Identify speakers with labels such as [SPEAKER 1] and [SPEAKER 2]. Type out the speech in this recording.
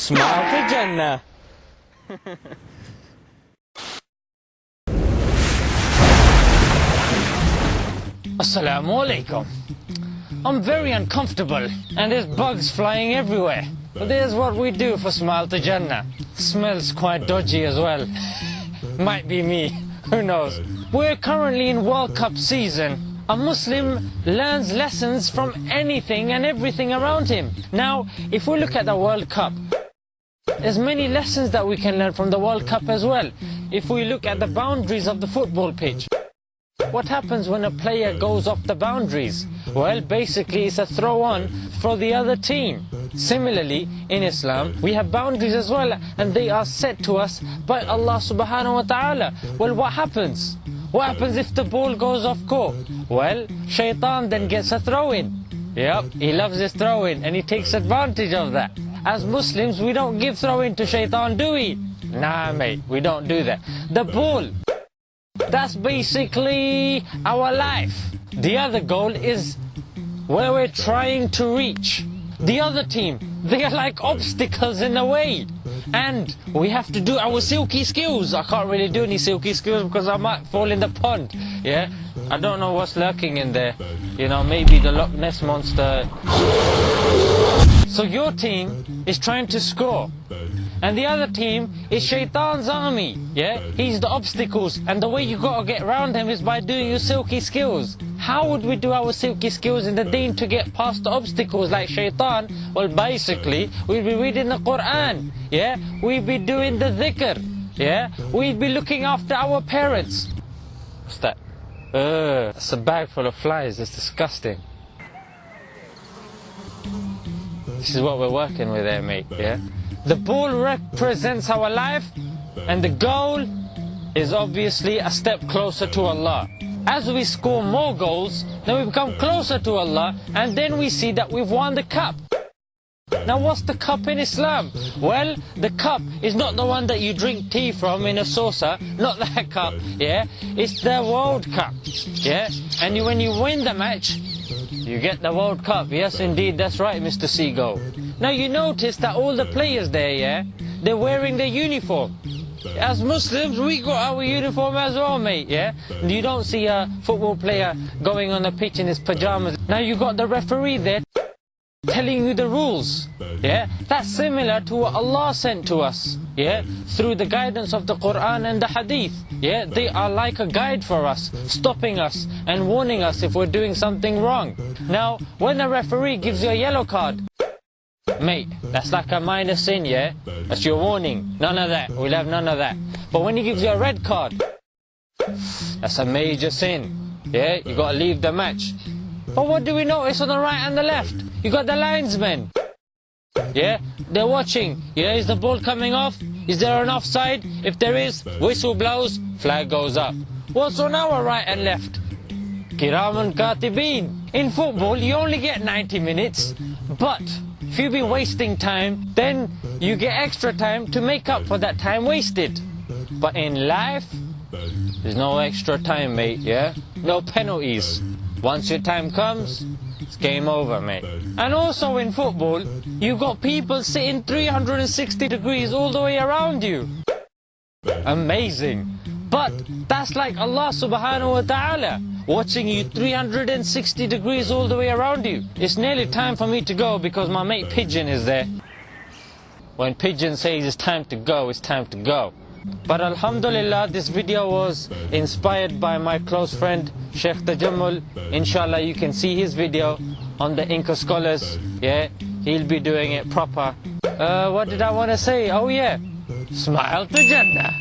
[SPEAKER 1] Smile to Jannah. Assalamu alaikum. I'm very uncomfortable and there's bugs flying everywhere. But there's what we do for Smile to Jannah. Smells quite dodgy as well. Might be me, who knows. We're currently in World Cup season. A Muslim learns lessons from anything and everything around him. Now, if we look at the World Cup, there's many lessons that we can learn from the World Cup as well. If we look at the boundaries of the football pitch. What happens when a player goes off the boundaries? Well, basically it's a throw on for the other team. Similarly, in Islam, we have boundaries as well, and they are set to us by Allah subhanahu wa ta'ala. Well, what happens? What happens if the ball goes off court? Well, shaitan then gets a throw in. Yep, he loves his throw in, and he takes advantage of that. As Muslims, we don't give throw in to shaitan, do we? Nah, mate, we don't do that. The ball that's basically our life. The other goal is where we're trying to reach. The other team, they are like obstacles in the way. And we have to do our silky skills. I can't really do any silky skills because I might fall in the pond. Yeah? I don't know what's lurking in there. You know, maybe the Loch Ness monster. So your team is trying to score. And the other team is Shaitan's army. Yeah? He's the obstacles. And the way you gotta get around him is by doing your silky skills. How would we do our silky skills in the deen to get past the obstacles like Shaitan? Well, basically, we'd be reading the Quran. Yeah? We'd be doing the dhikr. Yeah? We'd be looking after our parents. What's that? Ugh, that's a bag full of flies. It's disgusting. This is what we're working with there, mate, yeah? The ball represents our life and the goal is obviously a step closer to Allah. As we score more goals, then we become closer to Allah and then we see that we've won the cup. Now what's the cup in Islam? Well, the cup is not the one that you drink tea from in a saucer, not that cup, yeah? It's the World Cup, yeah? And when you win the match, you get the World Cup. Yes, indeed, that's right, Mr. Seagull. Now you notice that all the players there, yeah, they're wearing their uniform. As Muslims, we got our uniform as well, mate, yeah? You don't see a football player going on the pitch in his pajamas. Now you got the referee there telling you the rules, yeah? That's similar to what Allah sent to us, yeah? Through the guidance of the Quran and the Hadith, yeah? They are like a guide for us, stopping us and warning us if we're doing something wrong. Now, when a referee gives you a yellow card, Mate, that's like a minor sin, yeah? That's your warning. None of that. We'll have none of that. But when he gives you a red card, that's a major sin. Yeah? You gotta leave the match. But what do we notice on the right and the left? You got the linesmen. Yeah? They're watching. Yeah, is the ball coming off? Is there an offside? If there is, whistle blows, flag goes up. What's on our right and left? Kiraman Katibin. In football, you only get 90 minutes, but if you've been wasting time, then you get extra time to make up for that time wasted. But in life, there's no extra time, mate, yeah? No penalties. Once your time comes, game over, mate. And also in football, you've got people sitting 360 degrees all the way around you. Amazing. But that's like Allah subhanahu wa ta'ala watching you 360 degrees all the way around you. It's nearly time for me to go because my mate Pigeon is there. When Pigeon says it's time to go, it's time to go. But Alhamdulillah, this video was inspired by my close friend Sheikh Tajammul. Inshallah, you can see his video on the Inca Scholars. Yeah, he'll be doing it proper. Uh, what did I want to say? Oh yeah, smile to Jannah.